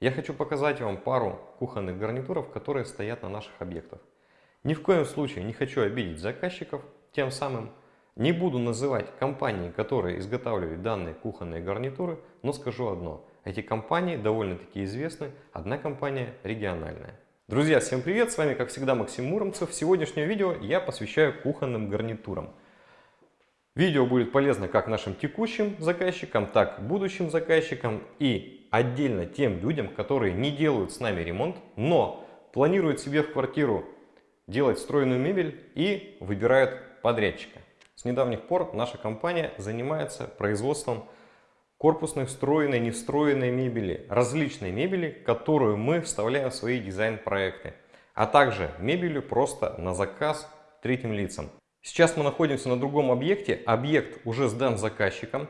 Я хочу показать вам пару кухонных гарнитуров, которые стоят на наших объектах. Ни в коем случае не хочу обидеть заказчиков, тем самым не буду называть компании, которые изготавливают данные кухонные гарнитуры, но скажу одно. Эти компании довольно-таки известны, одна компания региональная. Друзья, всем привет! С вами, как всегда, Максим Муромцев. Сегодняшнее видео я посвящаю кухонным гарнитурам. Видео будет полезно как нашим текущим заказчикам, так и будущим заказчикам и отдельно тем людям, которые не делают с нами ремонт, но планируют себе в квартиру делать встроенную мебель и выбирают подрядчика. С недавних пор наша компания занимается производством корпусной, встроенной, не встроенной мебели, различной мебели, которую мы вставляем в свои дизайн-проекты, а также мебелью просто на заказ третьим лицам. Сейчас мы находимся на другом объекте, объект уже сдан заказчиком.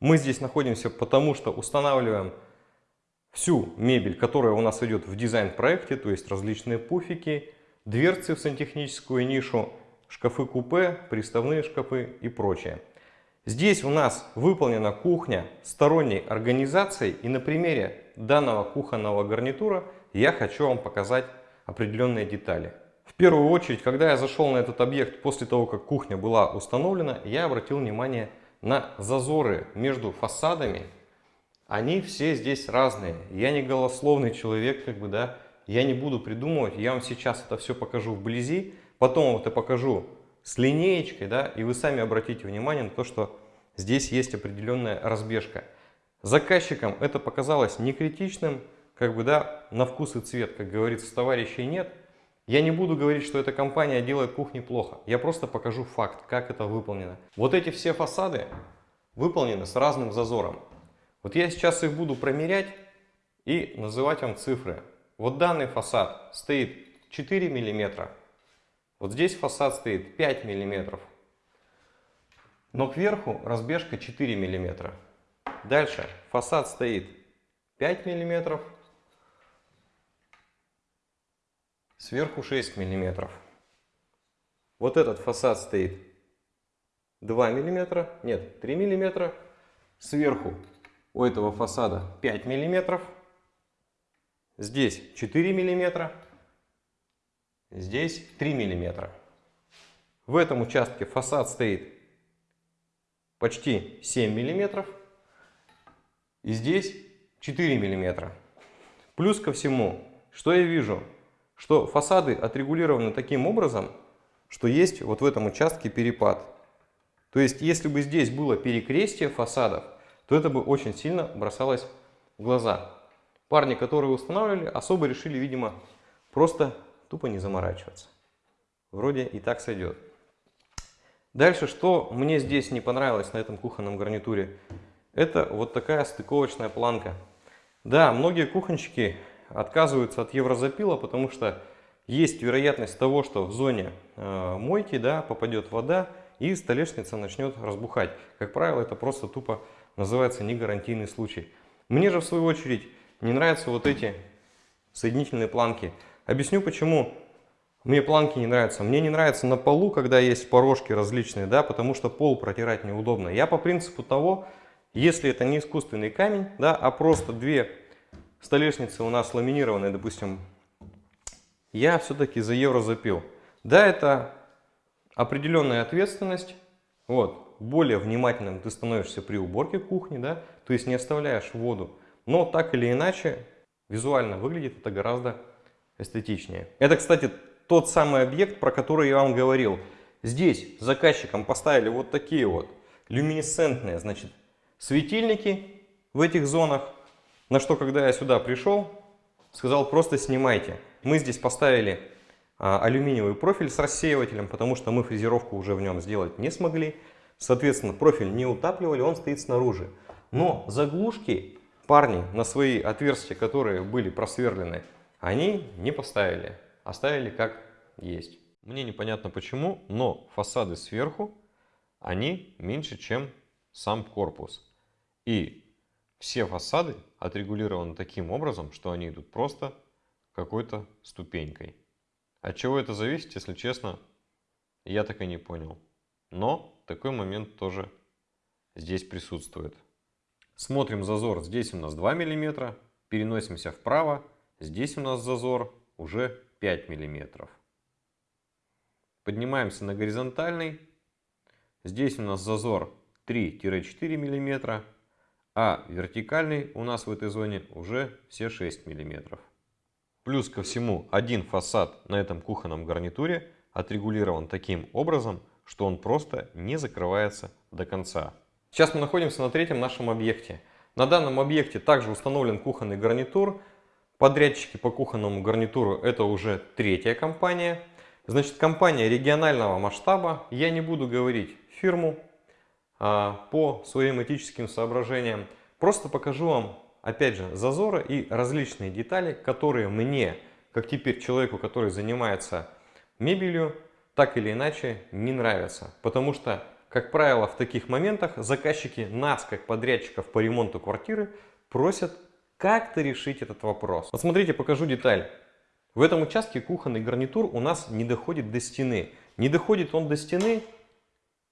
Мы здесь находимся потому, что устанавливаем всю мебель, которая у нас идет в дизайн-проекте, то есть различные пуфики, дверцы в сантехническую нишу, шкафы-купе, приставные шкафы и прочее. Здесь у нас выполнена кухня сторонней организацией и на примере данного кухонного гарнитура я хочу вам показать определенные детали. В первую очередь, когда я зашел на этот объект после того, как кухня была установлена, я обратил внимание на зазоры между фасадами. Они все здесь разные. Я не голословный человек, как бы, да, я не буду придумывать, я вам сейчас это все покажу вблизи, потом вот это покажу с линеечкой, да, и вы сами обратите внимание на то, что здесь есть определенная разбежка. Заказчикам это показалось не критичным, как бы, да, на вкус и цвет, как говорится, товарищей нет. Я не буду говорить, что эта компания делает кухни плохо, я просто покажу факт, как это выполнено. Вот эти все фасады выполнены с разным зазором. Вот я сейчас их буду промерять и называть вам цифры. Вот данный фасад стоит 4 миллиметра. Вот здесь фасад стоит 5 миллиметров. Но кверху разбежка 4 миллиметра. Дальше фасад стоит 5 миллиметров. Сверху 6 миллиметров. Вот этот фасад стоит 2 миллиметра. Нет, 3 миллиметра. Сверху у этого фасада 5 миллиметров. Здесь 4 миллиметра. Здесь 3 миллиметра. В этом участке фасад стоит почти 7 миллиметров. И здесь 4 миллиметра. Плюс ко всему, что я вижу? Что фасады отрегулированы таким образом, что есть вот в этом участке перепад. То есть, если бы здесь было перекрестие фасадов, то это бы очень сильно бросалось в глаза. Парни, которые устанавливали, особо решили, видимо, просто тупо не заморачиваться. Вроде и так сойдет. Дальше, что мне здесь не понравилось на этом кухонном гарнитуре, это вот такая стыковочная планка. Да, многие кухонщики отказываются от еврозапила, потому что есть вероятность того, что в зоне э, мойки да, попадет вода и столешница начнет разбухать. Как правило, это просто тупо называется негарантийный случай. Мне же в свою очередь не нравятся вот эти соединительные планки. Объясню почему мне планки не нравятся. Мне не нравится на полу, когда есть порожки различные, да, потому что пол протирать неудобно. Я по принципу того, если это не искусственный камень, да, а просто две столешницы у нас ламинированные, допустим, я все-таки за евро запил. Да, это определенная ответственность, вот, более внимательным ты становишься при уборке кухни, да, то есть не оставляешь воду. Но так или иначе, визуально выглядит это гораздо эстетичнее. Это, кстати, тот самый объект, про который я вам говорил. Здесь заказчикам поставили вот такие вот люминесцентные, значит, светильники в этих зонах. На что, когда я сюда пришел, сказал, просто снимайте. Мы здесь поставили а, алюминиевый профиль с рассеивателем, потому что мы фрезеровку уже в нем сделать не смогли. Соответственно, профиль не утапливали, он стоит снаружи. Но заглушки парни на свои отверстия, которые были просверлены, они не поставили, оставили как есть. Мне непонятно почему, но фасады сверху, они меньше, чем сам корпус. И все фасады отрегулированы таким образом, что они идут просто какой-то ступенькой. От чего это зависит, если честно, я так и не понял. Но такой момент тоже здесь присутствует. Смотрим зазор. Здесь у нас 2 мм, переносимся вправо. Здесь у нас зазор уже 5 миллиметров. Поднимаемся на горизонтальный. Здесь у нас зазор 3-4 миллиметра, а вертикальный у нас в этой зоне уже все 6 миллиметров. Плюс ко всему один фасад на этом кухонном гарнитуре отрегулирован таким образом, что он просто не закрывается до конца. Сейчас мы находимся на третьем нашем объекте. На данном объекте также установлен кухонный гарнитур. Подрядчики по кухонному гарнитуру это уже третья компания. Значит, компания регионального масштаба. Я не буду говорить фирму а, по своим этическим соображениям. Просто покажу вам, опять же, зазоры и различные детали, которые мне, как теперь человеку, который занимается мебелью, так или иначе не нравятся. Потому что, как правило, в таких моментах заказчики нас, как подрядчиков по ремонту квартиры, просят как-то решить этот вопрос. Вот смотрите, покажу деталь. В этом участке кухонный гарнитур у нас не доходит до стены. Не доходит он до стены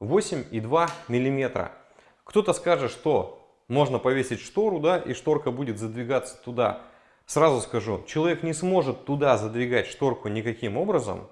8,2 мм. Кто-то скажет, что можно повесить штору, да, и шторка будет задвигаться туда. Сразу скажу, человек не сможет туда задвигать шторку никаким образом,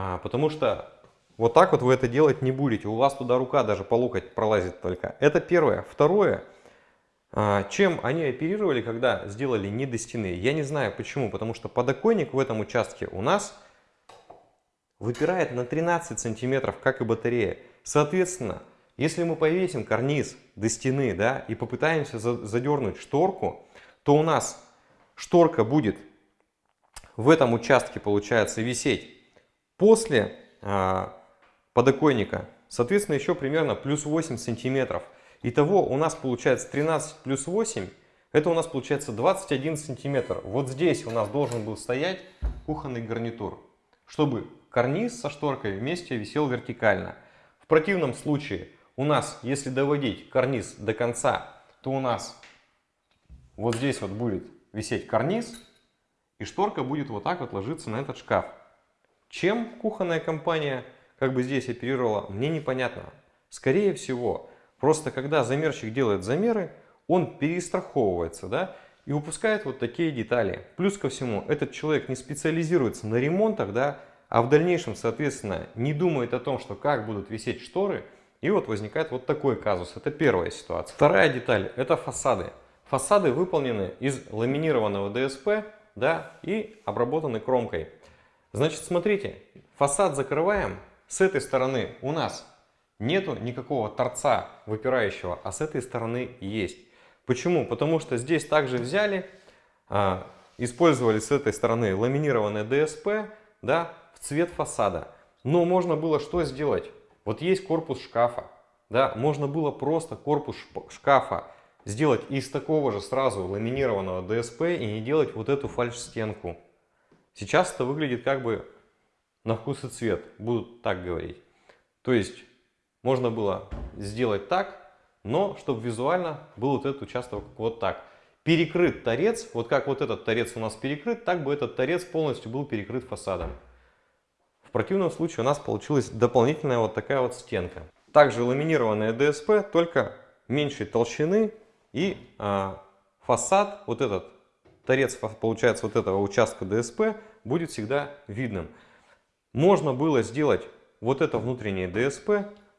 а, потому что вот так вот вы это делать не будете. У вас туда рука даже по локоть пролазит только. Это первое. Второе. А, чем они оперировали, когда сделали не до стены? Я не знаю почему, потому что подоконник в этом участке у нас выпирает на 13 сантиметров, как и батарея. Соответственно, если мы повесим карниз до стены да, и попытаемся задернуть шторку, то у нас шторка будет в этом участке, получается, висеть после а, подоконника. Соответственно, еще примерно плюс 8 сантиметров. Итого у нас получается 13 плюс 8, это у нас получается 21 сантиметр. Вот здесь у нас должен был стоять кухонный гарнитур, чтобы карниз со шторкой вместе висел вертикально. В противном случае у нас, если доводить карниз до конца, то у нас вот здесь вот будет висеть карниз, и шторка будет вот так вот ложиться на этот шкаф. Чем кухонная компания как бы здесь оперировала, мне непонятно. Скорее всего, Просто когда замерщик делает замеры, он перестраховывается, да, и выпускает вот такие детали. Плюс ко всему, этот человек не специализируется на ремонтах, да, а в дальнейшем, соответственно, не думает о том, что как будут висеть шторы, и вот возникает вот такой казус. Это первая ситуация. Вторая деталь – это фасады. Фасады выполнены из ламинированного ДСП, да, и обработаны кромкой. Значит, смотрите, фасад закрываем. С этой стороны у нас нету никакого торца выпирающего, а с этой стороны есть. Почему? Потому что здесь также взяли, а, использовали с этой стороны ламинированное ДСП да, в цвет фасада. Но можно было что сделать? Вот есть корпус шкафа. Да, можно было просто корпус шкафа сделать из такого же сразу ламинированного ДСП и не делать вот эту фальш-стенку. Сейчас это выглядит как бы на вкус и цвет, будут так говорить. То есть можно было сделать так, но чтобы визуально был вот этот участок вот так. Перекрыт торец, вот как вот этот торец у нас перекрыт, так бы этот торец полностью был перекрыт фасадом. В противном случае у нас получилась дополнительная вот такая вот стенка. Также ламинированная ДСП, только меньшей толщины и а, фасад, вот этот торец, получается, вот этого участка ДСП будет всегда видным. Можно было сделать вот это внутреннее ДСП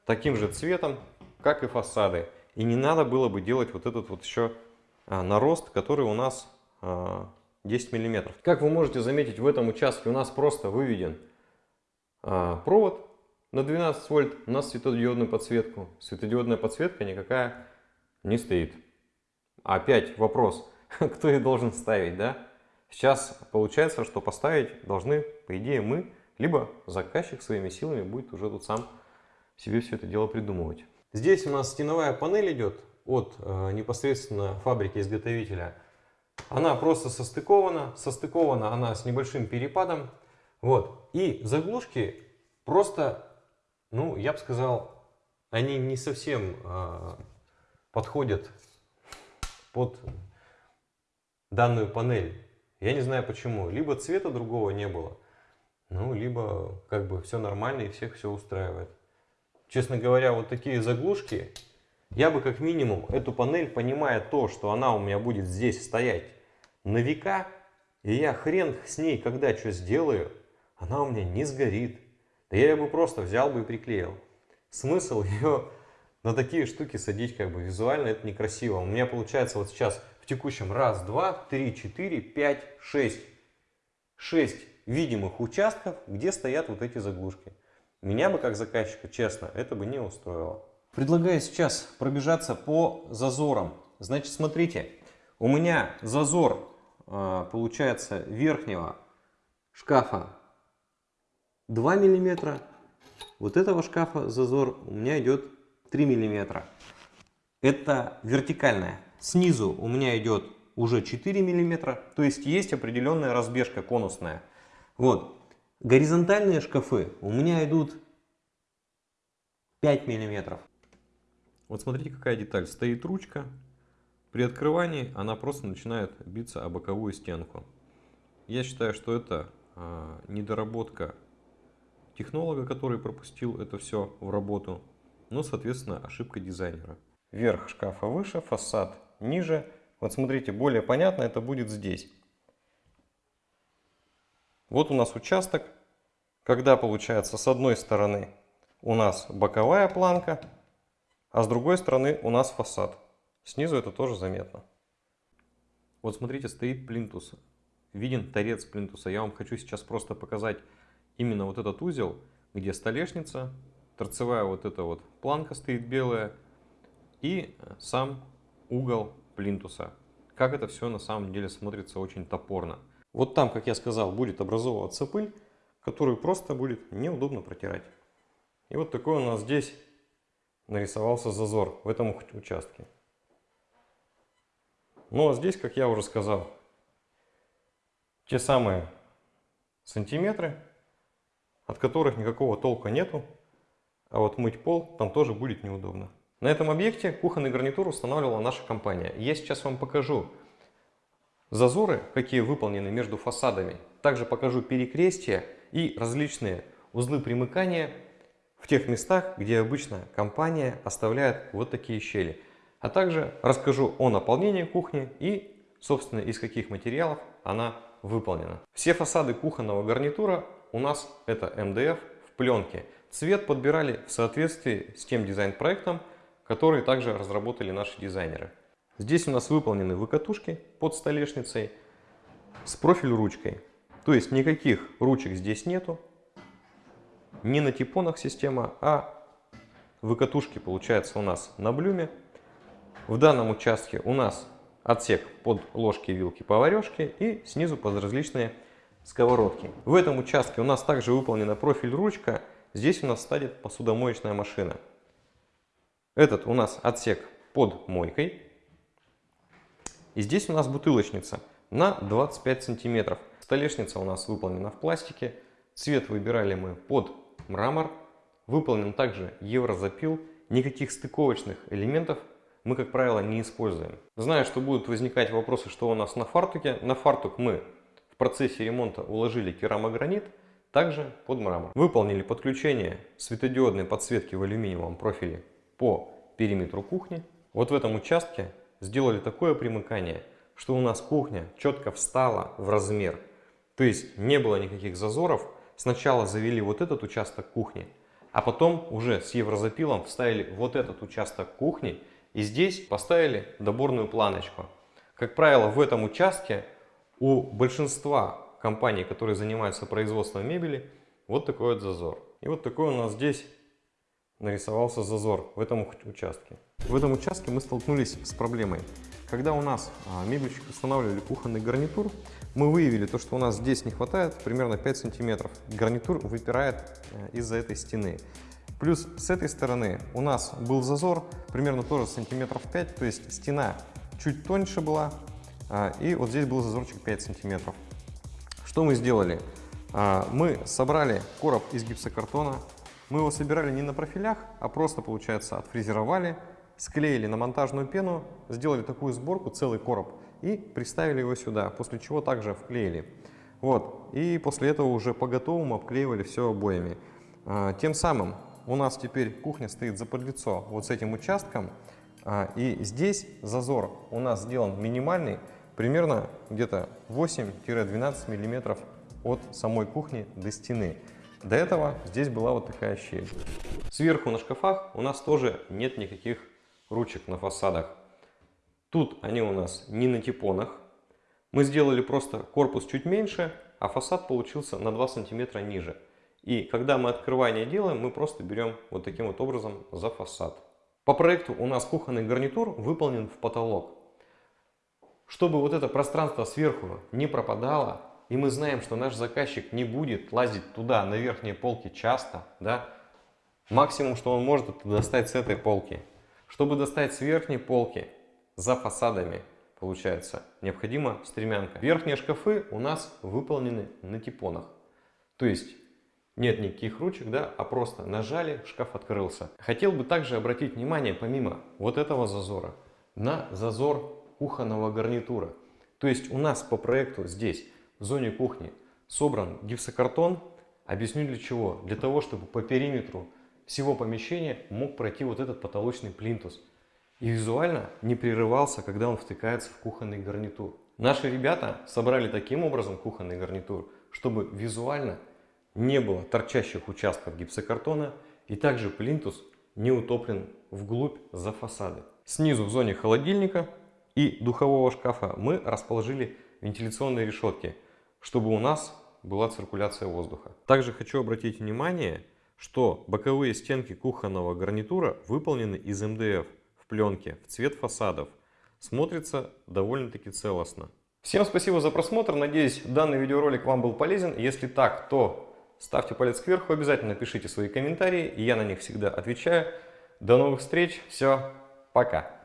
таким же цветом, как и фасады. И не надо было бы делать вот этот вот еще а, нарост, который у нас 10 а, миллиметров. Как вы можете заметить, в этом участке у нас просто выведен а, провод на 12 вольт на светодиодную подсветку. Светодиодная подсветка никакая не стоит. Опять вопрос, кто их должен ставить, да? Сейчас получается, что поставить должны, по идее, мы, либо заказчик своими силами будет уже тут сам себе все это дело придумывать. Здесь у нас стеновая панель идет от э, непосредственно фабрики-изготовителя. Она просто состыкована. Состыкована она с небольшим перепадом. Вот. И заглушки просто, ну, я бы сказал, они не совсем э, подходят под данную панель. Я не знаю почему. Либо цвета другого не было, ну, либо как бы все нормально и всех все устраивает честно говоря, вот такие заглушки, я бы как минимум эту панель, понимая то, что она у меня будет здесь стоять на века, и я хрен с ней, когда что сделаю, она у меня не сгорит. Да я бы просто взял бы и приклеил. Смысл ее на такие штуки садить как бы визуально это некрасиво. У меня получается вот сейчас текущем раз, два, три, четыре, пять, шесть. Шесть видимых участков, где стоят вот эти заглушки. Меня бы как заказчика, честно, это бы не устроило. Предлагаю сейчас пробежаться по зазорам. Значит, смотрите, у меня зазор а, получается верхнего шкафа 2 миллиметра. Вот этого шкафа зазор у меня идет 3 миллиметра. Это вертикальная. Снизу у меня идет уже 4 миллиметра. То есть есть определенная разбежка конусная. Вот. Горизонтальные шкафы у меня идут 5 миллиметров. Вот смотрите, какая деталь. Стоит ручка. При открывании она просто начинает биться о боковую стенку. Я считаю, что это а, недоработка технолога, который пропустил это все в работу, но, соответственно, ошибка дизайнера. Верх шкафа выше, фасад ниже. Вот смотрите, более понятно это будет здесь. Вот у нас участок, когда получается с одной стороны у нас боковая планка, а с другой стороны у нас фасад. Снизу это тоже заметно. Вот смотрите, стоит плинтус. Виден торец плинтуса. Я вам хочу сейчас просто показать именно вот этот узел, где столешница, торцевая вот эта вот планка стоит белая и сам угол плинтуса. Как это все на самом деле смотрится очень топорно. Вот там, как я сказал, будет образовываться пыль, которую просто будет неудобно протирать. И вот такой у нас здесь нарисовался зазор в этом участке. Ну а здесь, как я уже сказал, те самые сантиметры, от которых никакого толка нету, а вот мыть пол там тоже будет неудобно. На этом объекте кухонный гарнитур устанавливала наша компания. Я сейчас вам покажу зазоры, какие выполнены между фасадами. Также покажу перекрестия и различные узлы примыкания в тех местах, где обычно компания оставляет вот такие щели. А также расскажу о наполнении кухни и, собственно, из каких материалов она выполнена. Все фасады кухонного гарнитура у нас это МДФ в пленке. Цвет подбирали в соответствии с тем дизайн-проектом, который также разработали наши дизайнеры. Здесь у нас выполнены выкатушки под столешницей с профиль ручкой. То есть никаких ручек здесь нету. Не на типонах система, а выкатушки получается у нас на блюме. В данном участке у нас отсек под ложки, вилки, поварешки и снизу под различные сковородки. В этом участке у нас также выполнена профиль ручка. Здесь у нас стоит посудомоечная машина. Этот у нас отсек под мойкой. И здесь у нас бутылочница на 25 сантиметров. Столешница у нас выполнена в пластике. Цвет выбирали мы под мрамор. Выполнен также еврозапил. Никаких стыковочных элементов мы, как правило, не используем. Знаю, что будут возникать вопросы, что у нас на фартуке. На фартук мы в процессе ремонта уложили керамогранит, также под мрамор. Выполнили подключение светодиодной подсветки в алюминиевом профиле по периметру кухни. Вот в этом участке сделали такое примыкание, что у нас кухня четко встала в размер. То есть не было никаких зазоров. Сначала завели вот этот участок кухни, а потом уже с еврозапилом вставили вот этот участок кухни и здесь поставили доборную планочку. Как правило, в этом участке у большинства компаний, которые занимаются производством мебели, вот такой вот зазор. И вот такой у нас здесь нарисовался зазор в этом участке. В этом участке мы столкнулись с проблемой. Когда у нас а, мебельщик устанавливали кухонный гарнитур, мы выявили то, что у нас здесь не хватает примерно 5 сантиметров. Гарнитур выпирает э, из-за этой стены. Плюс с этой стороны у нас был зазор примерно тоже сантиметров 5, то есть стена чуть тоньше была, а, и вот здесь был зазорчик 5 сантиметров. Что мы сделали? А, мы собрали короб из гипсокартона, мы его собирали не на профилях, а просто, получается, отфрезеровали, склеили на монтажную пену, сделали такую сборку, целый короб, и приставили его сюда, после чего также вклеили. Вот, и после этого уже по готовому обклеивали все обоями. А, тем самым у нас теперь кухня стоит за подлицо вот с этим участком. А, и здесь зазор у нас сделан минимальный, примерно где-то 8-12 миллиметров от самой кухни до стены. До этого здесь была вот такая щель. Сверху на шкафах у нас тоже нет никаких ручек на фасадах. Тут они у нас не на типонах. Мы сделали просто корпус чуть меньше, а фасад получился на 2 сантиметра ниже. И когда мы открывание делаем, мы просто берем вот таким вот образом за фасад. По проекту у нас кухонный гарнитур выполнен в потолок. Чтобы вот это пространство сверху не пропадало, и мы знаем, что наш заказчик не будет лазить туда, на верхние полки часто, да, максимум, что он может, это достать с этой полки. Чтобы достать с верхней полки, за фасадами, получается, необходима стремянка. Верхние шкафы у нас выполнены на типонах. То есть нет никаких ручек, да, а просто нажали, шкаф открылся. Хотел бы также обратить внимание, помимо вот этого зазора, на зазор кухонного гарнитура. То есть у нас по проекту здесь, в зоне кухни, собран гипсокартон. Объясню для чего. Для того, чтобы по периметру всего помещения мог пройти вот этот потолочный плинтус. И визуально не прерывался, когда он втыкается в кухонный гарнитур. Наши ребята собрали таким образом кухонный гарнитур, чтобы визуально не было торчащих участков гипсокартона и также плинтус не утоплен вглубь за фасады. Снизу в зоне холодильника и духового шкафа мы расположили вентиляционные решетки, чтобы у нас была циркуляция воздуха. Также хочу обратить внимание, что боковые стенки кухонного гарнитура выполнены из МДФ в пленке в цвет фасадов. Смотрится довольно-таки целостно. Всем спасибо за просмотр. Надеюсь, данный видеоролик вам был полезен. Если так, то ставьте палец кверху, обязательно пишите свои комментарии. Я на них всегда отвечаю. До новых встреч. Все, пока.